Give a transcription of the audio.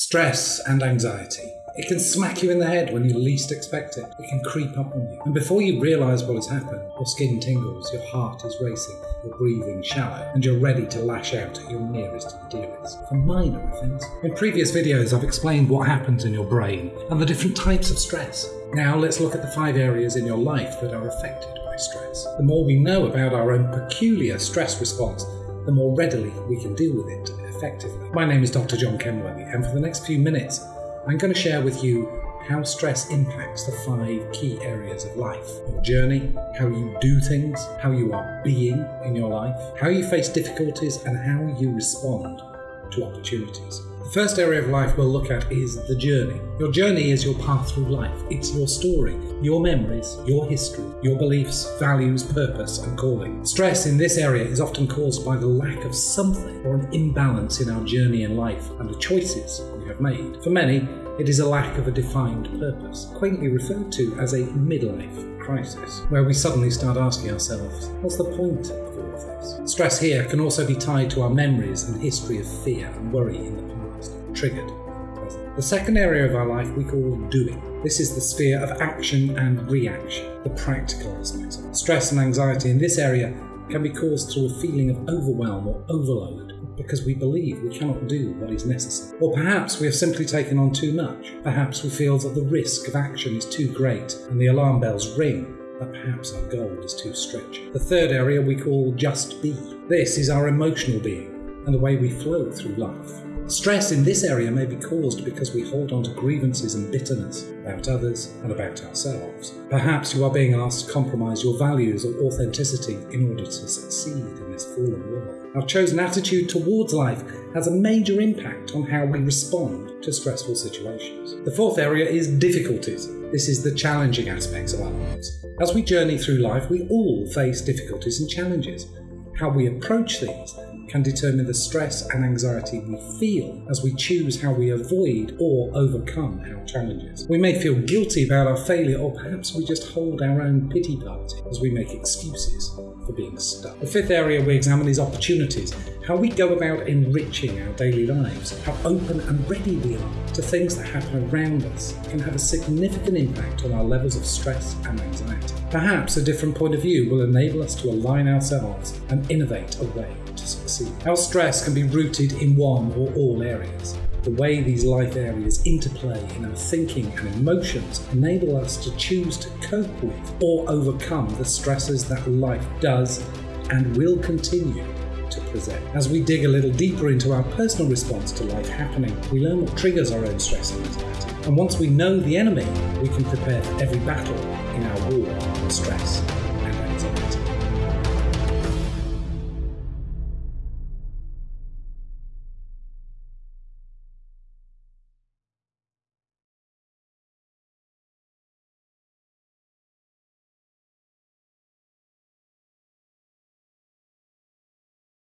Stress and anxiety. It can smack you in the head when you least expect it. It can creep up on you. And before you realise what has happened, your skin tingles, your heart is racing, your breathing shallow, and you're ready to lash out at your nearest and dearest for minor offence. In previous videos, I've explained what happens in your brain and the different types of stress. Now let's look at the five areas in your life that are affected by stress. The more we know about our own peculiar stress response, the more readily we can deal with it effectively. My name is Dr. John Kenworthy, and for the next few minutes, I'm going to share with you how stress impacts the five key areas of life your journey, how you do things, how you are being in your life, how you face difficulties, and how you respond to opportunities. The first area of life we'll look at is the journey. Your journey is your path through life. It's your story, your memories, your history, your beliefs, values, purpose, and calling. Stress in this area is often caused by the lack of something or an imbalance in our journey in life and the choices we have made. For many, it is a lack of a defined purpose, quaintly referred to as a midlife crisis, where we suddenly start asking ourselves, what's the point of all of this? Stress here can also be tied to our memories and history of fear and worry in the past, triggered. The second area of our life we call doing. This is the sphere of action and reaction, the practical aspects. Stress and anxiety in this area can be caused through a feeling of overwhelm or overload because we believe we cannot do what is necessary. Or perhaps we have simply taken on too much. Perhaps we feel that the risk of action is too great and the alarm bells ring that perhaps our goal is too stretching. The third area we call just be. This is our emotional being and the way we flow through life. Stress in this area may be caused because we hold on to grievances and bitterness about others and about ourselves. Perhaps you are being asked to compromise your values or authenticity in order to succeed in this fallen world. Our chosen attitude towards life has a major impact on how we respond to stressful situations. The fourth area is difficulties. This is the challenging aspects of our lives. As we journey through life, we all face difficulties and challenges. How we approach these can determine the stress and anxiety we feel as we choose how we avoid or overcome our challenges. We may feel guilty about our failure, or perhaps we just hold our own pity party as we make excuses for being stuck. The fifth area we examine is opportunities, how we go about enriching our daily lives, how open and ready we are to things that happen around us can have a significant impact on our levels of stress and anxiety. Perhaps a different point of view will enable us to align ourselves and innovate a way to succeed. Our stress can be rooted in one or all areas. The way these life areas interplay in our thinking and emotions enable us to choose to cope with or overcome the stresses that life does and will continue to present. As we dig a little deeper into our personal response to life happening, we learn what triggers our own stress and anxiety. And once we know the enemy, we can prepare for every battle in our war on stress